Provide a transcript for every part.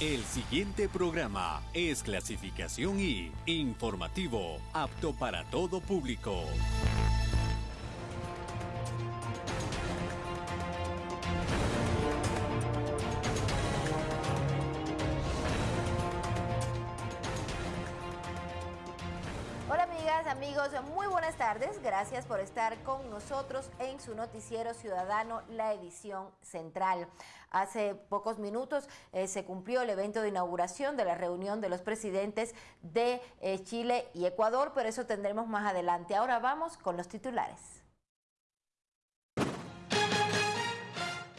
El siguiente programa es clasificación y informativo, apto para todo público. amigos, muy buenas tardes. Gracias por estar con nosotros en su noticiero ciudadano, la edición central. Hace pocos minutos eh, se cumplió el evento de inauguración de la reunión de los presidentes de eh, Chile y Ecuador, pero eso tendremos más adelante. Ahora vamos con los titulares.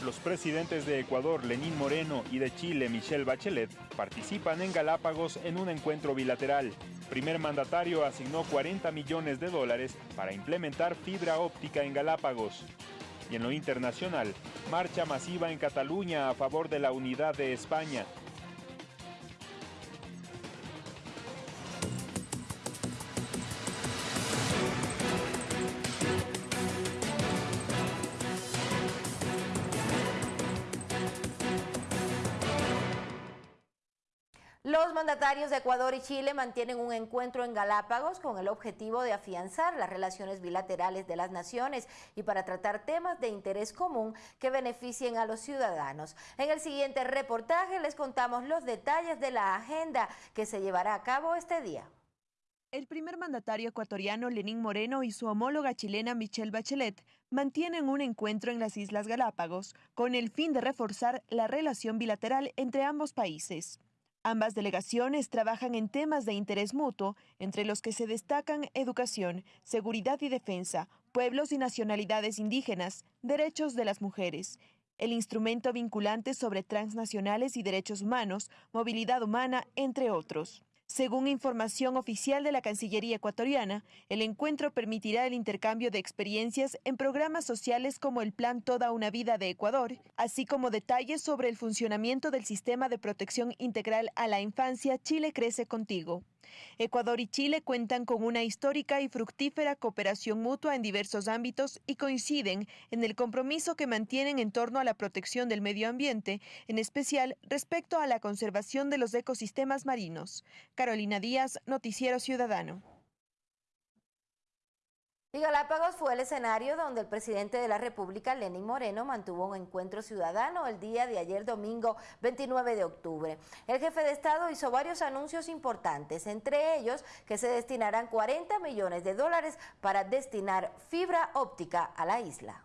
Los presidentes de Ecuador, Lenín Moreno, y de Chile, Michelle Bachelet, participan en Galápagos en un encuentro bilateral primer mandatario asignó 40 millones de dólares para implementar fibra óptica en Galápagos. Y en lo internacional, marcha masiva en Cataluña a favor de la unidad de España. Los mandatarios de Ecuador y Chile mantienen un encuentro en Galápagos con el objetivo de afianzar las relaciones bilaterales de las naciones y para tratar temas de interés común que beneficien a los ciudadanos. En el siguiente reportaje les contamos los detalles de la agenda que se llevará a cabo este día. El primer mandatario ecuatoriano Lenín Moreno y su homóloga chilena Michelle Bachelet mantienen un encuentro en las Islas Galápagos con el fin de reforzar la relación bilateral entre ambos países. Ambas delegaciones trabajan en temas de interés mutuo, entre los que se destacan educación, seguridad y defensa, pueblos y nacionalidades indígenas, derechos de las mujeres, el instrumento vinculante sobre transnacionales y derechos humanos, movilidad humana, entre otros. Según información oficial de la Cancillería ecuatoriana, el encuentro permitirá el intercambio de experiencias en programas sociales como el Plan Toda una Vida de Ecuador, así como detalles sobre el funcionamiento del sistema de protección integral a la infancia Chile Crece Contigo. Ecuador y Chile cuentan con una histórica y fructífera cooperación mutua en diversos ámbitos y coinciden en el compromiso que mantienen en torno a la protección del medio ambiente, en especial respecto a la conservación de los ecosistemas marinos. Carolina Díaz, Noticiero Ciudadano. Galápagos fue el escenario donde el presidente de la República, Lenín Moreno, mantuvo un encuentro ciudadano el día de ayer domingo 29 de octubre. El jefe de Estado hizo varios anuncios importantes, entre ellos que se destinarán 40 millones de dólares para destinar fibra óptica a la isla.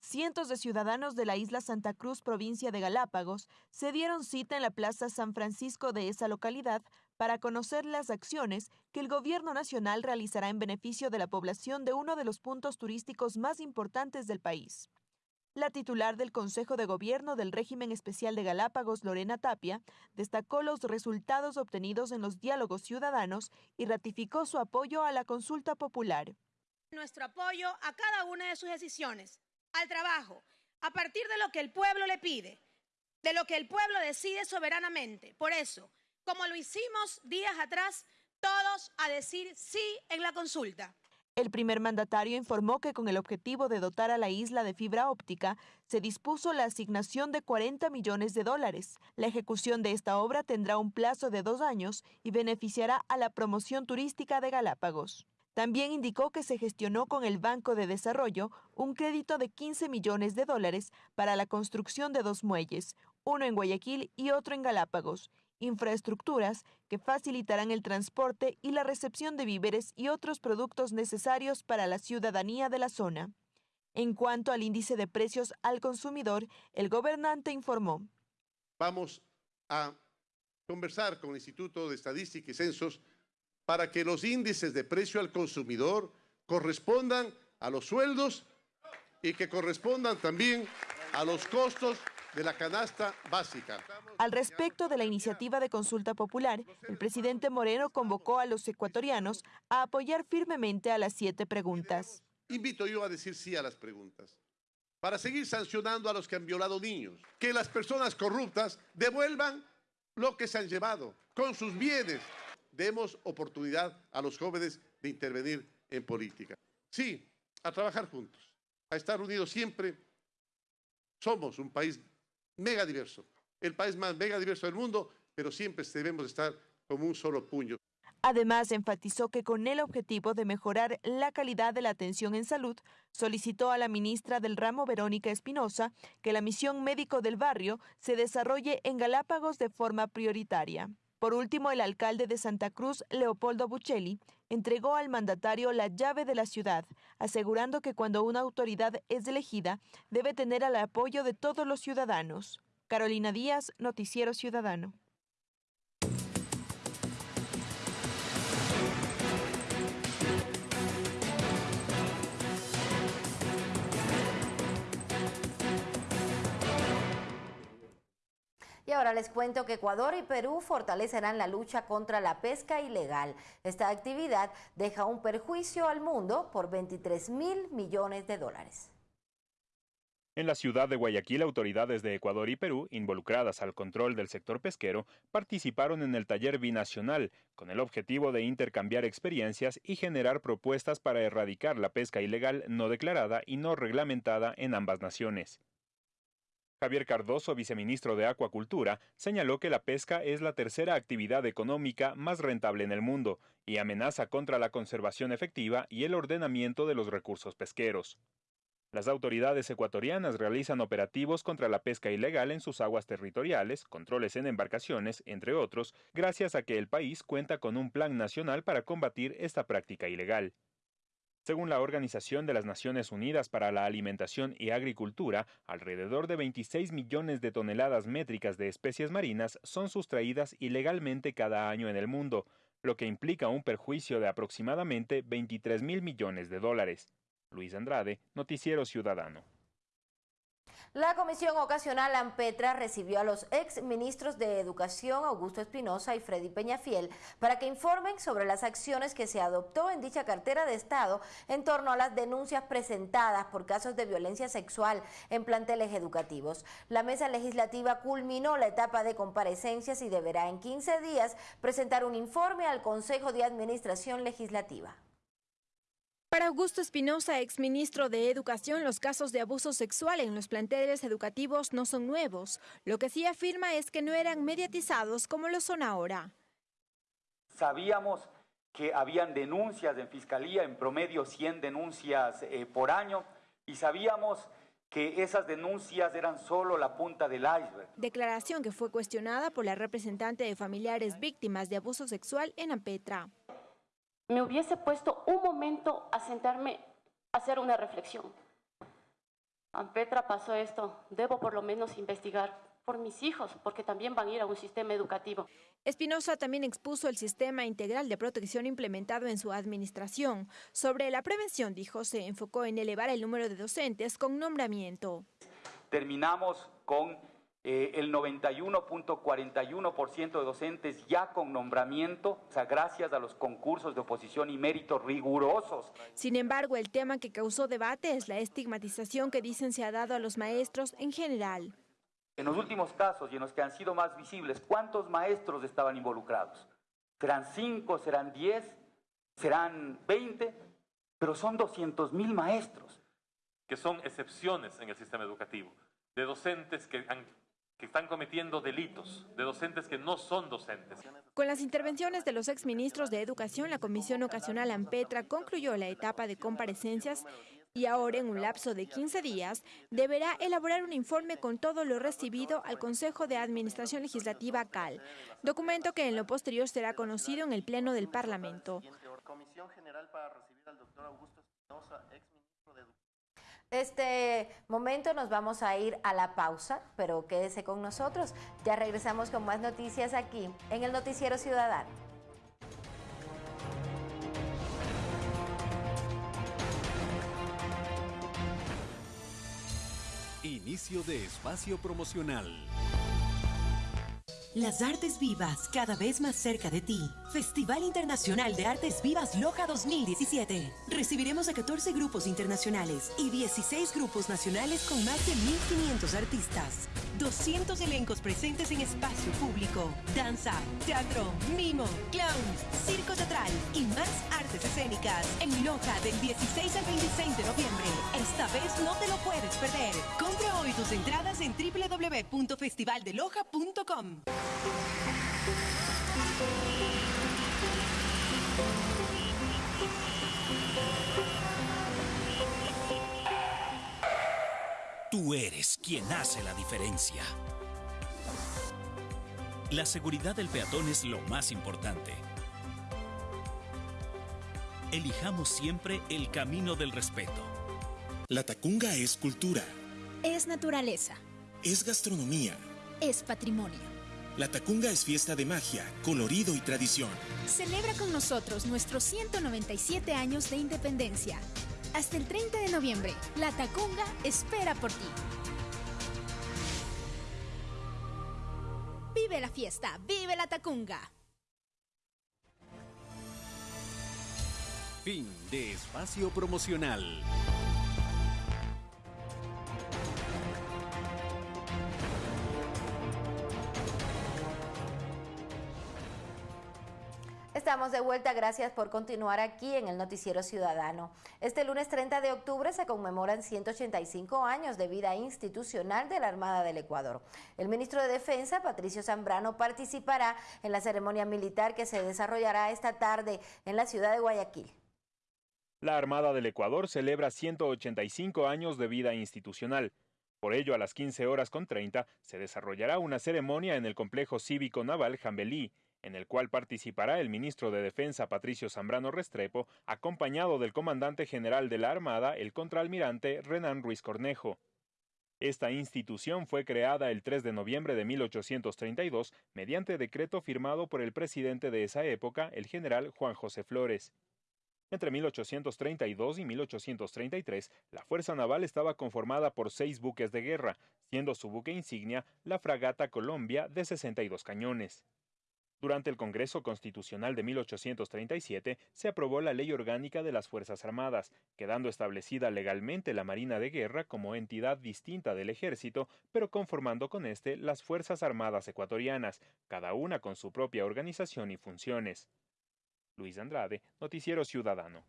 Cientos de ciudadanos de la isla Santa Cruz, provincia de Galápagos, se dieron cita en la Plaza San Francisco de esa localidad para conocer las acciones que el Gobierno Nacional realizará en beneficio de la población de uno de los puntos turísticos más importantes del país. La titular del Consejo de Gobierno del Régimen Especial de Galápagos, Lorena Tapia, destacó los resultados obtenidos en los diálogos ciudadanos y ratificó su apoyo a la consulta popular. Nuestro apoyo a cada una de sus decisiones, al trabajo, a partir de lo que el pueblo le pide, de lo que el pueblo decide soberanamente. Por eso, como lo hicimos días atrás, todos a decir sí en la consulta. El primer mandatario informó que con el objetivo de dotar a la isla de fibra óptica, se dispuso la asignación de 40 millones de dólares. La ejecución de esta obra tendrá un plazo de dos años y beneficiará a la promoción turística de Galápagos. También indicó que se gestionó con el Banco de Desarrollo un crédito de 15 millones de dólares para la construcción de dos muelles, uno en Guayaquil y otro en Galápagos, infraestructuras que facilitarán el transporte y la recepción de víveres y otros productos necesarios para la ciudadanía de la zona. En cuanto al índice de precios al consumidor, el gobernante informó. Vamos a conversar con el Instituto de Estadística y Censos para que los índices de precio al consumidor correspondan a los sueldos y que correspondan también a los costos de la canasta básica. Al respecto de la iniciativa de consulta popular, el presidente Moreno convocó a los ecuatorianos a apoyar firmemente a las siete preguntas. Invito yo a decir sí a las preguntas para seguir sancionando a los que han violado niños, que las personas corruptas devuelvan lo que se han llevado con sus bienes. Demos oportunidad a los jóvenes de intervenir en política. Sí, a trabajar juntos, a estar unidos siempre. Somos un país mega diverso. el país más mega diverso del mundo, pero siempre debemos estar como un solo puño. Además, enfatizó que con el objetivo de mejorar la calidad de la atención en salud, solicitó a la ministra del ramo Verónica Espinosa que la misión médico del barrio se desarrolle en Galápagos de forma prioritaria. Por último, el alcalde de Santa Cruz, Leopoldo Buccelli, entregó al mandatario la llave de la ciudad, asegurando que cuando una autoridad es elegida, debe tener el apoyo de todos los ciudadanos. Carolina Díaz, Noticiero Ciudadano. Y ahora les cuento que Ecuador y Perú fortalecerán la lucha contra la pesca ilegal. Esta actividad deja un perjuicio al mundo por 23 mil millones de dólares. En la ciudad de Guayaquil, autoridades de Ecuador y Perú, involucradas al control del sector pesquero, participaron en el taller binacional con el objetivo de intercambiar experiencias y generar propuestas para erradicar la pesca ilegal no declarada y no reglamentada en ambas naciones. Javier Cardoso, viceministro de Acuacultura, señaló que la pesca es la tercera actividad económica más rentable en el mundo y amenaza contra la conservación efectiva y el ordenamiento de los recursos pesqueros. Las autoridades ecuatorianas realizan operativos contra la pesca ilegal en sus aguas territoriales, controles en embarcaciones, entre otros, gracias a que el país cuenta con un plan nacional para combatir esta práctica ilegal. Según la Organización de las Naciones Unidas para la Alimentación y Agricultura, alrededor de 26 millones de toneladas métricas de especies marinas son sustraídas ilegalmente cada año en el mundo, lo que implica un perjuicio de aproximadamente 23 mil millones de dólares. Luis Andrade, Noticiero Ciudadano. La Comisión Ocasional AMPETRA recibió a los ex ministros de Educación Augusto Espinosa y Freddy Peñafiel para que informen sobre las acciones que se adoptó en dicha cartera de Estado en torno a las denuncias presentadas por casos de violencia sexual en planteles educativos. La mesa legislativa culminó la etapa de comparecencias y deberá en 15 días presentar un informe al Consejo de Administración Legislativa. Para Augusto Espinosa, exministro de Educación, los casos de abuso sexual en los planteles educativos no son nuevos. Lo que sí afirma es que no eran mediatizados como lo son ahora. Sabíamos que habían denuncias en fiscalía, en promedio 100 denuncias eh, por año, y sabíamos que esas denuncias eran solo la punta del iceberg. Declaración que fue cuestionada por la representante de familiares víctimas de abuso sexual en Ampetra me hubiese puesto un momento a sentarme a hacer una reflexión. Petra pasó esto, debo por lo menos investigar por mis hijos, porque también van a ir a un sistema educativo. Espinosa también expuso el sistema integral de protección implementado en su administración. Sobre la prevención, dijo, se enfocó en elevar el número de docentes con nombramiento. Terminamos con eh, el 91.41% de docentes ya con nombramiento, o sea, gracias a los concursos de oposición y méritos rigurosos. Sin embargo, el tema que causó debate es la estigmatización que dicen se ha dado a los maestros en general. En los últimos casos y en los que han sido más visibles, ¿cuántos maestros estaban involucrados? ¿Serán 5, serán 10, serán 20? Pero son 200 mil maestros. Que son excepciones en el sistema educativo, de docentes que han que están cometiendo delitos, de docentes que no son docentes. Con las intervenciones de los exministros de Educación, la Comisión Ocasional AMPETRA concluyó la etapa de comparecencias y ahora en un lapso de 15 días deberá elaborar un informe con todo lo recibido al Consejo de Administración Legislativa CAL, documento que en lo posterior será conocido en el Pleno del Parlamento. Este momento nos vamos a ir a la pausa, pero quédese con nosotros. Ya regresamos con más noticias aquí en el Noticiero Ciudadano. Inicio de espacio promocional. Las artes vivas cada vez más cerca de ti. Festival Internacional de Artes Vivas Loja 2017. Recibiremos a 14 grupos internacionales y 16 grupos nacionales con más de 1.500 artistas. 200 elencos presentes en espacio público. Danza, teatro, mimo, clowns, circo teatral y más artes escénicas. En Loja del 16 al 26 de noviembre. Esta vez no te lo puedes perder. Compra hoy tus entradas en www.festivaldeloja.com. Tú eres quien hace la diferencia. La seguridad del peatón es lo más importante. Elijamos siempre el camino del respeto. La tacunga es cultura. Es naturaleza. Es gastronomía. Es patrimonio. La tacunga es fiesta de magia, colorido y tradición. Celebra con nosotros nuestros 197 años de independencia. Hasta el 30 de noviembre, La Tacunga espera por ti. Vive la fiesta, vive la Tacunga. Fin de espacio promocional. Estamos de vuelta, gracias por continuar aquí en el Noticiero Ciudadano. Este lunes 30 de octubre se conmemoran 185 años de vida institucional de la Armada del Ecuador. El ministro de Defensa, Patricio Zambrano, participará en la ceremonia militar que se desarrollará esta tarde en la ciudad de Guayaquil. La Armada del Ecuador celebra 185 años de vida institucional. Por ello, a las 15 horas con 30 se desarrollará una ceremonia en el complejo cívico naval Jambelí, en el cual participará el ministro de Defensa Patricio Zambrano Restrepo, acompañado del comandante general de la Armada, el contraalmirante Renan Ruiz Cornejo. Esta institución fue creada el 3 de noviembre de 1832 mediante decreto firmado por el presidente de esa época, el general Juan José Flores. Entre 1832 y 1833, la Fuerza Naval estaba conformada por seis buques de guerra, siendo su buque insignia la fragata Colombia de 62 cañones. Durante el Congreso Constitucional de 1837 se aprobó la Ley Orgánica de las Fuerzas Armadas, quedando establecida legalmente la Marina de Guerra como entidad distinta del Ejército, pero conformando con éste las Fuerzas Armadas ecuatorianas, cada una con su propia organización y funciones. Luis Andrade, Noticiero Ciudadano.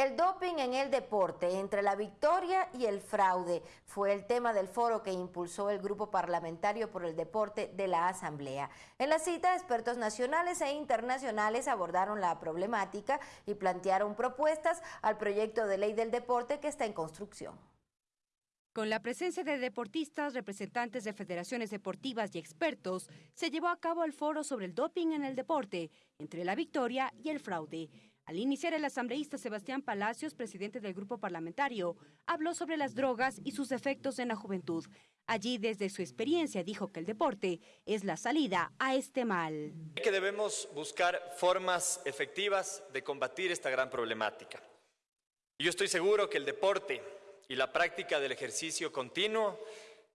El doping en el deporte, entre la victoria y el fraude, fue el tema del foro que impulsó el Grupo Parlamentario por el Deporte de la Asamblea. En la cita, expertos nacionales e internacionales abordaron la problemática y plantearon propuestas al proyecto de ley del deporte que está en construcción. Con la presencia de deportistas, representantes de federaciones deportivas y expertos, se llevó a cabo el foro sobre el doping en el deporte, entre la victoria y el fraude. Al iniciar, el asambleísta Sebastián Palacios, presidente del grupo parlamentario, habló sobre las drogas y sus efectos en la juventud. Allí, desde su experiencia, dijo que el deporte es la salida a este mal. Que debemos buscar formas efectivas de combatir esta gran problemática. Yo estoy seguro que el deporte y la práctica del ejercicio continuo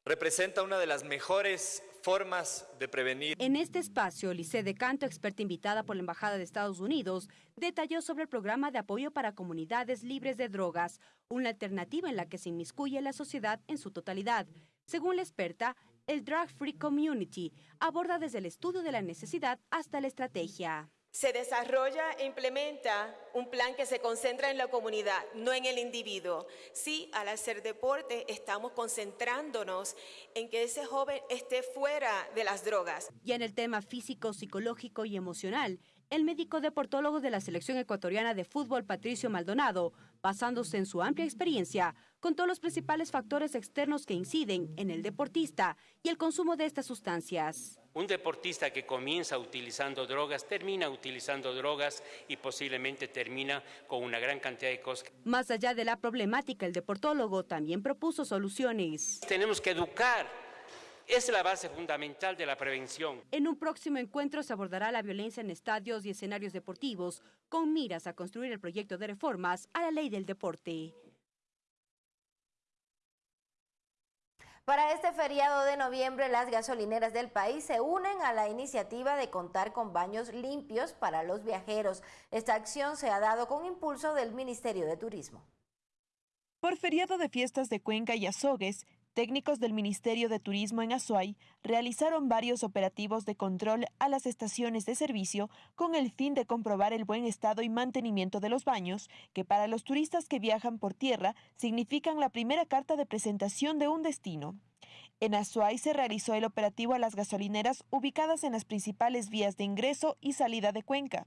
representa una de las mejores formas de prevenir. En este espacio, Lice de Canto, experta invitada por la Embajada de Estados Unidos, detalló sobre el programa de apoyo para comunidades libres de drogas, una alternativa en la que se inmiscuye la sociedad en su totalidad. Según la experta, el Drug Free Community aborda desde el estudio de la necesidad hasta la estrategia. Se desarrolla e implementa un plan que se concentra en la comunidad, no en el individuo. Sí, al hacer deporte estamos concentrándonos en que ese joven esté fuera de las drogas. Y en el tema físico, psicológico y emocional, el médico deportólogo de la selección ecuatoriana de fútbol, Patricio Maldonado, basándose en su amplia experiencia, contó los principales factores externos que inciden en el deportista y el consumo de estas sustancias. Un deportista que comienza utilizando drogas termina utilizando drogas y posiblemente termina con una gran cantidad de cosas. Más allá de la problemática, el deportólogo también propuso soluciones. Tenemos que educar es la base fundamental de la prevención. En un próximo encuentro se abordará la violencia en estadios y escenarios deportivos, con miras a construir el proyecto de reformas a la ley del deporte. Para este feriado de noviembre, las gasolineras del país se unen a la iniciativa de contar con baños limpios para los viajeros. Esta acción se ha dado con impulso del Ministerio de Turismo. Por feriado de fiestas de Cuenca y Azogues, Técnicos del Ministerio de Turismo en Azuay realizaron varios operativos de control a las estaciones de servicio con el fin de comprobar el buen estado y mantenimiento de los baños, que para los turistas que viajan por tierra significan la primera carta de presentación de un destino. En Azuay se realizó el operativo a las gasolineras ubicadas en las principales vías de ingreso y salida de Cuenca.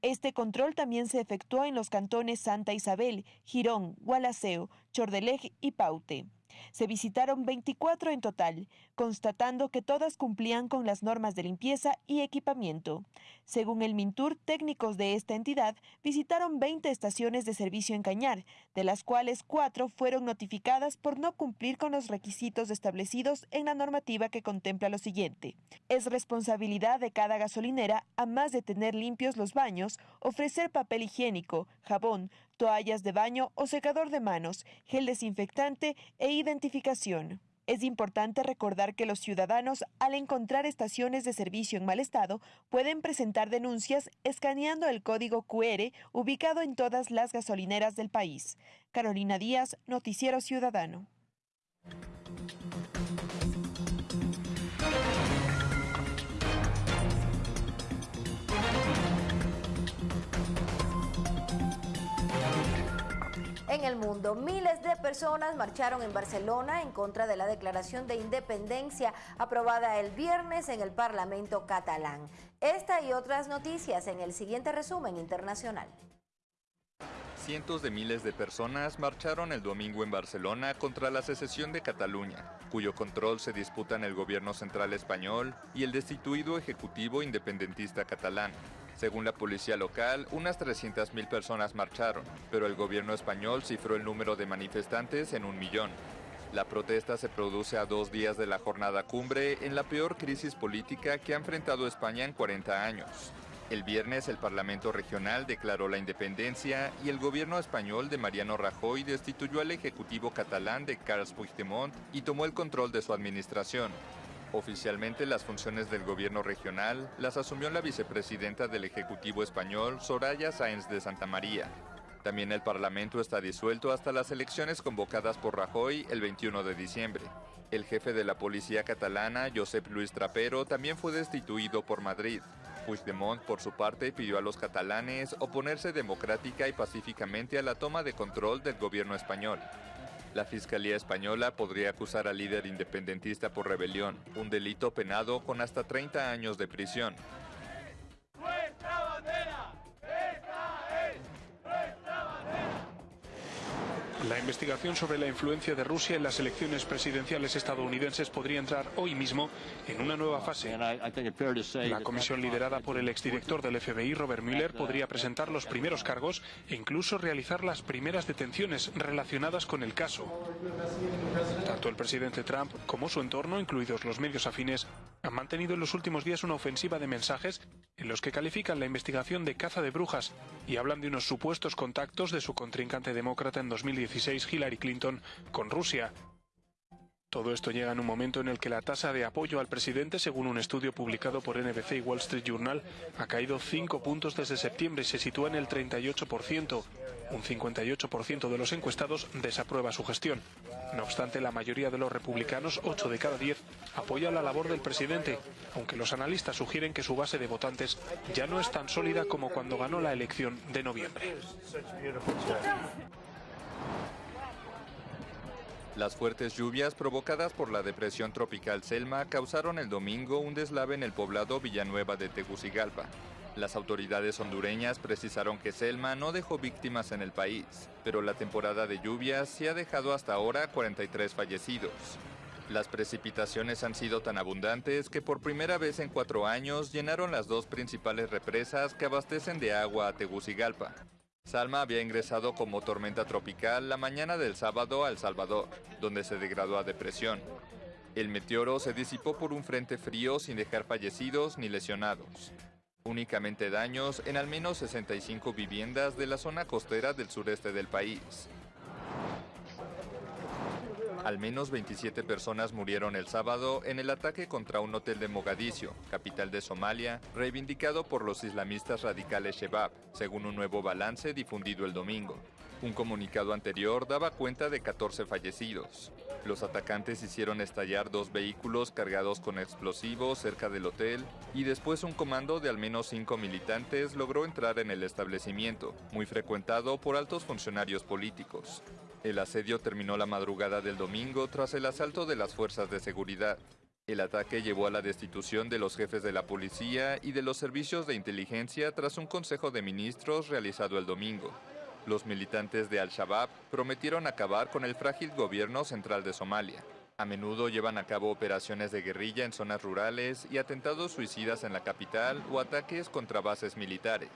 Este control también se efectuó en los cantones Santa Isabel, Girón, Gualaceo, Chordelej y Paute. Se visitaron 24 en total, constatando que todas cumplían con las normas de limpieza y equipamiento. Según el Mintur, técnicos de esta entidad visitaron 20 estaciones de servicio en Cañar, de las cuales cuatro fueron notificadas por no cumplir con los requisitos establecidos en la normativa que contempla lo siguiente. Es responsabilidad de cada gasolinera, a más de tener limpios los baños, ofrecer papel higiénico, jabón, toallas de baño o secador de manos, gel desinfectante e identificación. Es importante recordar que los ciudadanos, al encontrar estaciones de servicio en mal estado, pueden presentar denuncias escaneando el código QR ubicado en todas las gasolineras del país. Carolina Díaz, Noticiero Ciudadano. En el mundo, miles de personas marcharon en Barcelona en contra de la declaración de independencia aprobada el viernes en el Parlamento catalán. Esta y otras noticias en el siguiente resumen internacional. Cientos de miles de personas marcharon el domingo en Barcelona contra la secesión de Cataluña, cuyo control se disputan el gobierno central español y el destituido Ejecutivo Independentista catalán. Según la policía local, unas 300.000 personas marcharon, pero el gobierno español cifró el número de manifestantes en un millón. La protesta se produce a dos días de la jornada cumbre en la peor crisis política que ha enfrentado España en 40 años. El viernes el Parlamento Regional declaró la independencia y el gobierno español de Mariano Rajoy destituyó al Ejecutivo catalán de Carles Puigdemont y tomó el control de su administración. Oficialmente las funciones del gobierno regional las asumió la vicepresidenta del Ejecutivo español, Soraya Sáenz de Santa María. También el Parlamento está disuelto hasta las elecciones convocadas por Rajoy el 21 de diciembre. El jefe de la policía catalana, Josep Luis Trapero, también fue destituido por Madrid. Puigdemont, por su parte, pidió a los catalanes oponerse democrática y pacíficamente a la toma de control del gobierno español. La Fiscalía Española podría acusar al líder independentista por rebelión, un delito penado con hasta 30 años de prisión. La investigación sobre la influencia de Rusia en las elecciones presidenciales estadounidenses podría entrar hoy mismo en una nueva fase. La comisión liderada por el exdirector del FBI, Robert Mueller, podría presentar los primeros cargos e incluso realizar las primeras detenciones relacionadas con el caso. Tanto el presidente Trump como su entorno, incluidos los medios afines, han mantenido en los últimos días una ofensiva de mensajes en los que califican la investigación de caza de brujas y hablan de unos supuestos contactos de su contrincante demócrata en 2016, Hillary Clinton, con Rusia. Todo esto llega en un momento en el que la tasa de apoyo al presidente, según un estudio publicado por NBC y Wall Street Journal, ha caído 5 puntos desde septiembre y se sitúa en el 38%. Un 58% de los encuestados desaprueba su gestión. No obstante, la mayoría de los republicanos, 8 de cada 10, apoya la labor del presidente, aunque los analistas sugieren que su base de votantes ya no es tan sólida como cuando ganó la elección de noviembre. Las fuertes lluvias provocadas por la depresión tropical Selma causaron el domingo un deslave en el poblado Villanueva de Tegucigalpa. Las autoridades hondureñas precisaron que Selma no dejó víctimas en el país, pero la temporada de lluvias sí ha dejado hasta ahora 43 fallecidos. Las precipitaciones han sido tan abundantes que por primera vez en cuatro años llenaron las dos principales represas que abastecen de agua a Tegucigalpa. Salma había ingresado como tormenta tropical la mañana del sábado a El Salvador, donde se degradó a depresión. El meteoro se disipó por un frente frío sin dejar fallecidos ni lesionados. Únicamente daños en al menos 65 viviendas de la zona costera del sureste del país. Al menos 27 personas murieron el sábado en el ataque contra un hotel de Mogadiscio, capital de Somalia, reivindicado por los islamistas radicales Shebab, según un nuevo balance difundido el domingo. Un comunicado anterior daba cuenta de 14 fallecidos. Los atacantes hicieron estallar dos vehículos cargados con explosivos cerca del hotel y después un comando de al menos cinco militantes logró entrar en el establecimiento, muy frecuentado por altos funcionarios políticos. El asedio terminó la madrugada del domingo tras el asalto de las fuerzas de seguridad. El ataque llevó a la destitución de los jefes de la policía y de los servicios de inteligencia tras un consejo de ministros realizado el domingo. Los militantes de Al-Shabaab prometieron acabar con el frágil gobierno central de Somalia. A menudo llevan a cabo operaciones de guerrilla en zonas rurales y atentados suicidas en la capital o ataques contra bases militares.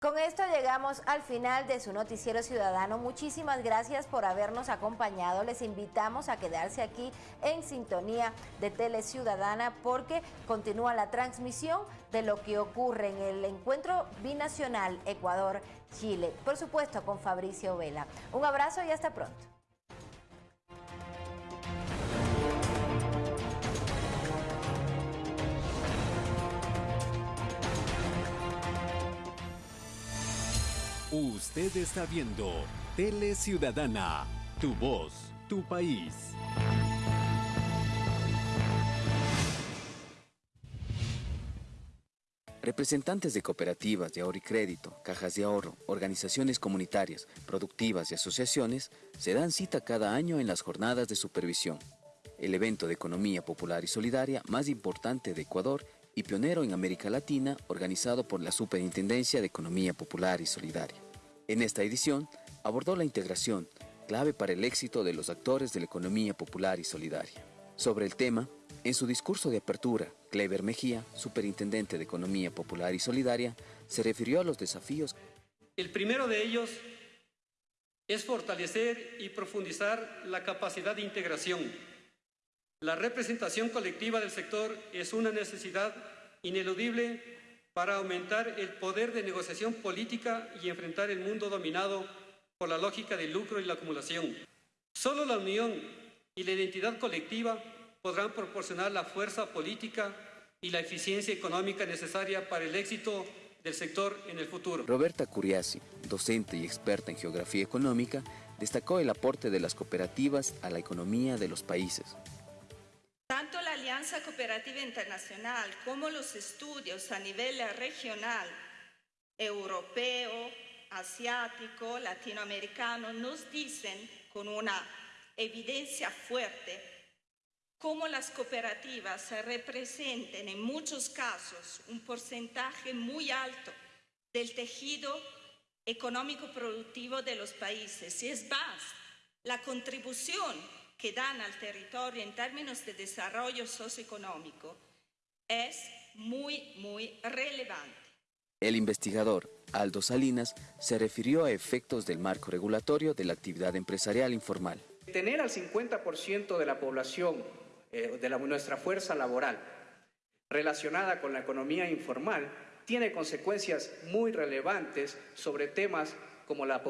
Con esto llegamos al final de su noticiero ciudadano. Muchísimas gracias por habernos acompañado. Les invitamos a quedarse aquí en sintonía de Tele Ciudadana porque continúa la transmisión de lo que ocurre en el encuentro binacional Ecuador-Chile. Por supuesto con Fabricio Vela. Un abrazo y hasta pronto. Usted está viendo Tele Ciudadana, tu voz, tu país. Representantes de cooperativas de ahorro y crédito, cajas de ahorro, organizaciones comunitarias, productivas y asociaciones se dan cita cada año en las jornadas de supervisión, el evento de economía popular y solidaria más importante de Ecuador y pionero en América Latina, organizado por la Superintendencia de Economía Popular y Solidaria. En esta edición, abordó la integración, clave para el éxito de los actores de la economía popular y solidaria. Sobre el tema, en su discurso de apertura, Clever Mejía, superintendente de Economía Popular y Solidaria, se refirió a los desafíos. El primero de ellos es fortalecer y profundizar la capacidad de integración la representación colectiva del sector es una necesidad ineludible para aumentar el poder de negociación política y enfrentar el mundo dominado por la lógica del lucro y la acumulación. Solo la unión y la identidad colectiva podrán proporcionar la fuerza política y la eficiencia económica necesaria para el éxito del sector en el futuro. Roberta Curiasi, docente y experta en geografía económica, destacó el aporte de las cooperativas a la economía de los países. Alianza Cooperativa Internacional como los estudios a nivel regional, europeo, asiático, latinoamericano, nos dicen con una evidencia fuerte cómo las cooperativas representen en muchos casos un porcentaje muy alto del tejido económico productivo de los países. Y es más, la contribución que dan al territorio en términos de desarrollo socioeconómico es muy, muy relevante. El investigador Aldo Salinas se refirió a efectos del marco regulatorio de la actividad empresarial informal. Tener al 50% de la población, eh, de nuestra fuerza laboral, relacionada con la economía informal, tiene consecuencias muy relevantes sobre temas como la pobreza